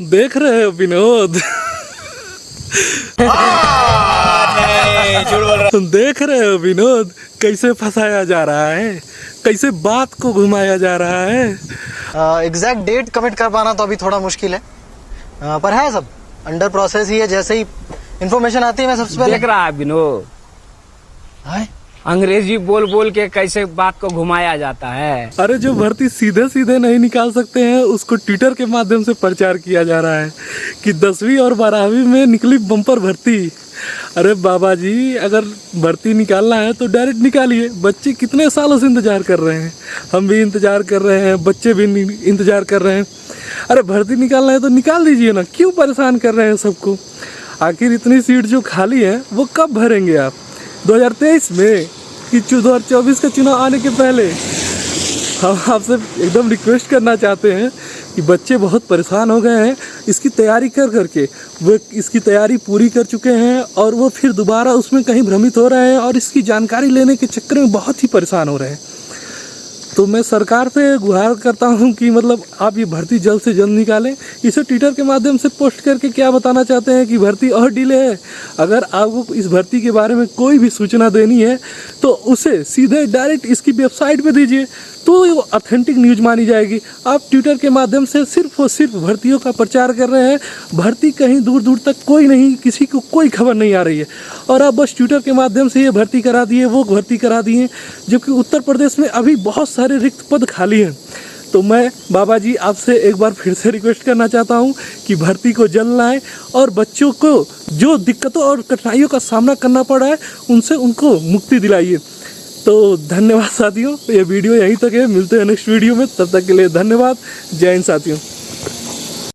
देख रहे हो विनोद। देख रहे हो विनोद कैसे फंसाया जा रहा है कैसे बात को घुमाया जा रहा है। एग्जैक्ट डेट कमिट कर पाना तो अभी थोड़ा मुश्किल है। uh, पर है सब अंडर प्रोसेस ही है जैसे ही इन्फॉर्मेशन आती है मैं सबसे पहले देख रहा है विनोद। अंग्रेज़ी बोल बोल के कैसे बात को घुमाया जाता है? अरे, जो भर्ती सीधे सीधे नहीं निकाल सकते हैं, उसको ट्विटर के माध्यम से प्रचार किया जा रहा है कि दसवीं और बारहवीं में निकली बम्पर भर्ती। अरे बाबा जी अगर भर्ती निकालना है तो डायरेक्ट निकालिए। बच्चे कितने सालों से इंतज़ार कर रहे हैं? हम भी इंतज़ार कर रहे हैं, बच्चे भी इंतज़ार कर रहे हैं। अरे, भर्ती निकालना है तो निकाल दीजिए ना। क्यों परेशान कर रहे हैं सबको? आखिर इतनी सीट जो खाली है, वो कब भरेंगे आप? 2023 में कि दो हज़ार चौबीस का चुनाव आने के पहले हम आपसे एकदम रिक्वेस्ट करना चाहते हैं कि बच्चे बहुत परेशान हो गए हैं, इसकी तैयारी कर करके। वे इसकी तैयारी पूरी कर चुके हैं और वो फिर दोबारा उसमें कहीं भ्रमित हो रहे हैं और इसकी जानकारी लेने के चक्कर में बहुत ही परेशान हो रहे हैं। तो मैं सरकार से गुहार करता हूँ कि मतलब आप ये भर्ती जल्द से जल्द निकालें। इसे ट्विटर के माध्यम से पोस्ट करके क्या बताना चाहते हैं कि भर्ती और डिले है? अगर आपको इस भर्ती के बारे में कोई भी सूचना देनी है तो उसे सीधे डायरेक्ट इसकी वेबसाइट पर दीजिए। तो वो ऑथेंटिक न्यूज़ मानी जाएगी। आप ट्विटर के माध्यम से सिर्फ़ और सिर्फ़ भर्तियों का प्रचार कर रहे हैं। भर्ती कहीं दूर दूर तक कोई नहीं, किसी को कोई खबर नहीं आ रही है। और आप बस ट्विटर के माध्यम से ये भर्ती करा दिए, वो भर्ती करा दिए, जबकि उत्तर प्रदेश में अभी बहुत सारे रिक्त पद खाली हैं। तो मैं बाबा जी आपसे एक बार फिर से रिक्वेस्ट करना चाहता हूँ कि भर्ती को जल्द लाएँ और बच्चों को जो दिक्कतों और कठिनाइयों का सामना करना पड़ा है, उनसे उनको मुक्ति दिलाइए। तो धन्यवाद साथियों, ये वीडियो यहीं तक है, मिलते हैं नेक्स्ट वीडियो में, तब तक के लिए धन्यवाद, जय हिंद साथियों।